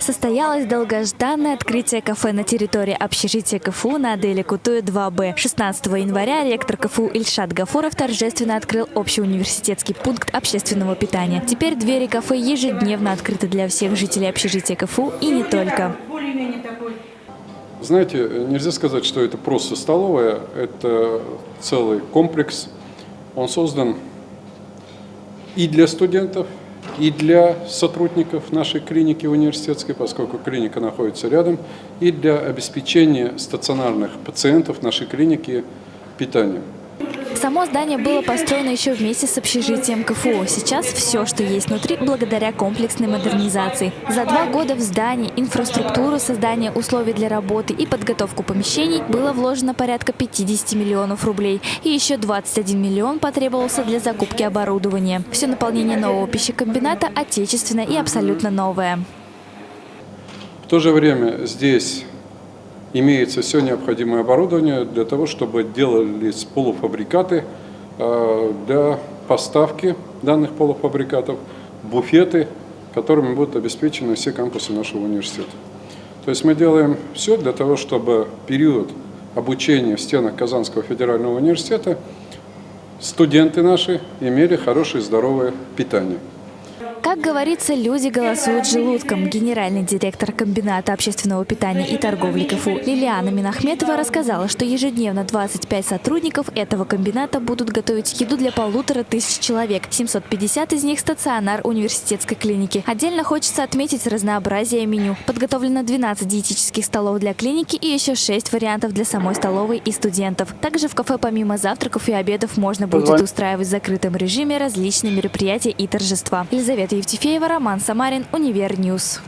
Состоялось долгожданное открытие кафе на территории общежития КФУ на Аделе Кутуя 2Б. 16 января ректор КФУ Ильшат Гафуров торжественно открыл общеуниверситетский пункт общественного питания. Теперь двери кафе ежедневно открыты для всех жителей общежития КФУ и не только. Знаете, нельзя сказать, что это просто столовая, это целый комплекс. Он создан и для студентов, и для сотрудников нашей клиники университетской, поскольку клиника находится рядом, и для обеспечения стационарных пациентов нашей клиники питанием. Само здание было построено еще вместе с общежитием КФУ. Сейчас все, что есть внутри, благодаря комплексной модернизации. За два года в здании, инфраструктуру, создание условий для работы и подготовку помещений было вложено порядка 50 миллионов рублей. И еще 21 миллион потребовался для закупки оборудования. Все наполнение нового пищекомбината отечественное и абсолютно новое. В то же время здесь имеется все необходимое оборудование для того, чтобы делались полуфабрикаты э, для поставки данных полуфабрикатов, буфеты, которыми будут обеспечены все кампусы нашего университета. То есть мы делаем все для того, чтобы период обучения в стенах Казанского федерального университета студенты наши имели хорошее здоровое питание. Как говорится, люди голосуют желудком. Генеральный директор комбината общественного питания и торговли КФУ Лилиана Минахметова рассказала, что ежедневно 25 сотрудников этого комбината будут готовить еду для полутора тысяч человек. 750 из них – стационар университетской клиники. Отдельно хочется отметить разнообразие меню. Подготовлено 12 диетических столов для клиники и еще 6 вариантов для самой столовой и студентов. Также в кафе помимо завтраков и обедов можно будет устраивать в закрытом режиме различные мероприятия и торжества. Елизавета Евтефеева, Роман Самарин, Univer News.